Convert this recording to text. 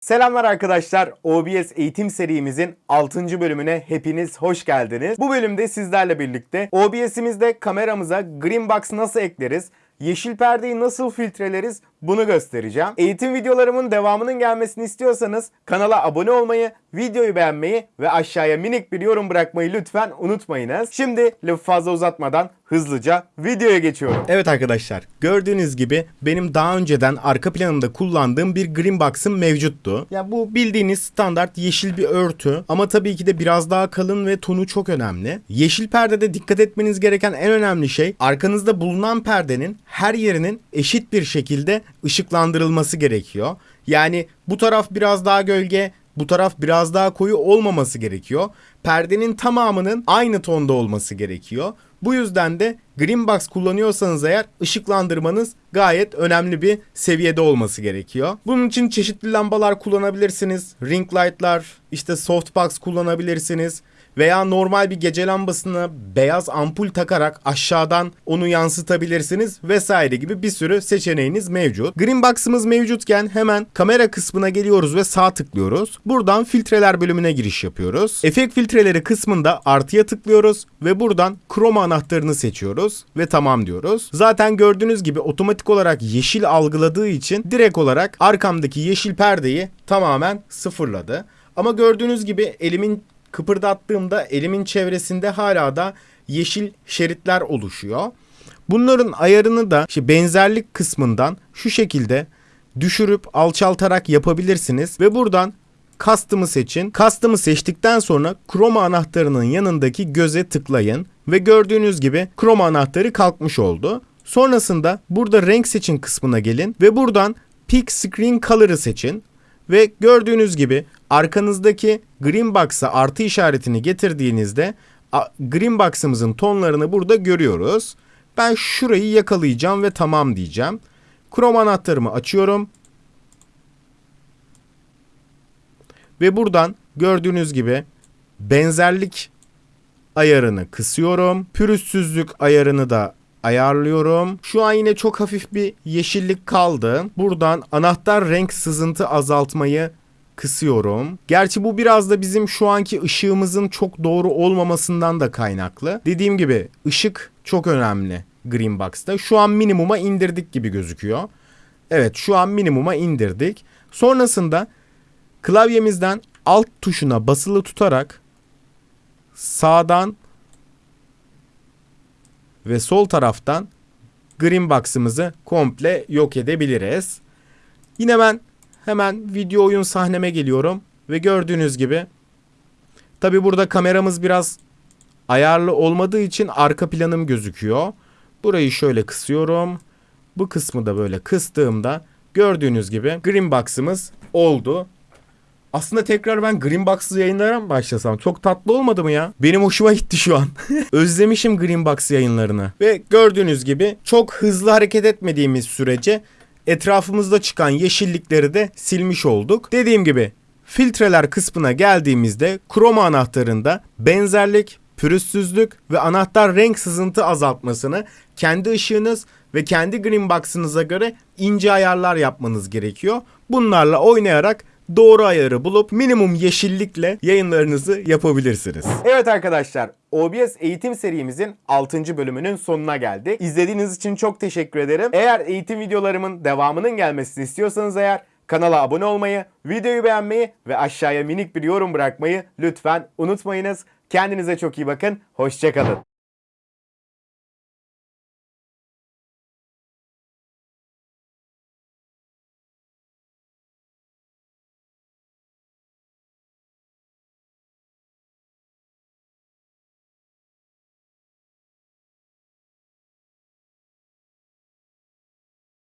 Selamlar arkadaşlar. OBS eğitim serimizin 6. bölümüne hepiniz hoş geldiniz. Bu bölümde sizlerle birlikte OBS'imizde kameramıza green box nasıl ekleriz, yeşil perdeyi nasıl filtreleriz bunu göstereceğim. Eğitim videolarımın devamının gelmesini istiyorsanız kanala abone olmayı, videoyu beğenmeyi ve aşağıya minik bir yorum bırakmayı lütfen unutmayınız. Şimdi lafı fazla uzatmadan hızlıca videoya geçiyorum. Evet arkadaşlar gördüğünüz gibi benim daha önceden arka planımda kullandığım bir green box'ım mevcuttu. Ya bu bildiğiniz standart yeşil bir örtü ama tabii ki de biraz daha kalın ve tonu çok önemli. Yeşil perdede dikkat etmeniz gereken en önemli şey arkanızda bulunan perdenin her yerinin eşit bir şekilde ışıklandırılması gerekiyor. Yani bu taraf biraz daha gölge, bu taraf biraz daha koyu olmaması gerekiyor. Perdenin tamamının aynı tonda olması gerekiyor. Bu yüzden de green box kullanıyorsanız eğer ışıklandırmanız gayet önemli bir seviyede olması gerekiyor. Bunun için çeşitli lambalar kullanabilirsiniz. Ring light'lar, işte softbox kullanabilirsiniz veya normal bir gece lambasına beyaz ampul takarak aşağıdan onu yansıtabilirsiniz vesaire gibi bir sürü seçeneğiniz mevcut. Green Box'ımız mevcutken hemen kamera kısmına geliyoruz ve sağ tıklıyoruz. Buradan filtreler bölümüne giriş yapıyoruz. Efekt filtreleri kısmında artıya tıklıyoruz ve buradan chroma anahtarını seçiyoruz ve tamam diyoruz. Zaten gördüğünüz gibi otomatik olarak yeşil algıladığı için direkt olarak arkamdaki yeşil perdeyi tamamen sıfırladı. Ama gördüğünüz gibi elimin kıpırdattığımda elimin çevresinde hala da yeşil şeritler oluşuyor. Bunların ayarını da işte benzerlik kısmından şu şekilde düşürüp alçaltarak yapabilirsiniz ve buradan Custom'ı seçin. Custom'ı seçtikten sonra Chroma anahtarının yanındaki göze tıklayın ve gördüğünüz gibi Chroma anahtarı kalkmış oldu. Sonrasında burada renk seçin kısmına gelin ve buradan Pick Screen Color'ı seçin. Ve gördüğünüz gibi arkanızdaki green box'a artı işaretini getirdiğinizde green box'ımızın tonlarını burada görüyoruz. Ben şurayı yakalayacağım ve tamam diyeceğim. Chrome anahtarımı açıyorum. Ve buradan gördüğünüz gibi benzerlik ayarını kısıyorum. Pürüzsüzlük ayarını da ayarlıyorum. Şu an yine çok hafif bir yeşillik kaldı. Buradan anahtar renk sızıntı azaltmayı kısıyorum. Gerçi bu biraz da bizim şu anki ışığımızın çok doğru olmamasından da kaynaklı. Dediğim gibi ışık çok önemli Green Box'ta. Şu an minimuma indirdik gibi gözüküyor. Evet şu an minimuma indirdik. Sonrasında klavyemizden alt tuşuna basılı tutarak sağdan ve sol taraftan green box'ımızı komple yok edebiliriz. Yine ben hemen video oyun sahneme geliyorum ve gördüğünüz gibi tabi burada kameramız biraz ayarlı olmadığı için arka planım gözüküyor. Burayı şöyle kısıyorum. Bu kısmı da böyle kıstığımda gördüğünüz gibi green box'ımız oldu. Aslında tekrar ben Green Box'ı yayınlara mı başlasam? Çok tatlı olmadı mı ya? Benim hoşuma gitti şu an. Özlemişim Green Box yayınlarını. Ve gördüğünüz gibi çok hızlı hareket etmediğimiz sürece etrafımızda çıkan yeşillikleri de silmiş olduk. Dediğim gibi filtreler kısmına geldiğimizde kroma anahtarında benzerlik, pürüzsüzlük ve anahtar renk sızıntı azaltmasını kendi ışığınız ve kendi green box'ınıza göre ince ayarlar yapmanız gerekiyor. Bunlarla oynayarak doğru ayarı bulup minimum yeşillikle yayınlarınızı yapabilirsiniz. Evet arkadaşlar OBS eğitim serimizin 6. bölümünün sonuna geldik. İzlediğiniz için çok teşekkür ederim. Eğer eğitim videolarımın devamının gelmesini istiyorsanız eğer kanala abone olmayı, videoyu beğenmeyi ve aşağıya minik bir yorum bırakmayı lütfen unutmayınız. Kendinize çok iyi bakın. Hoşçakalın.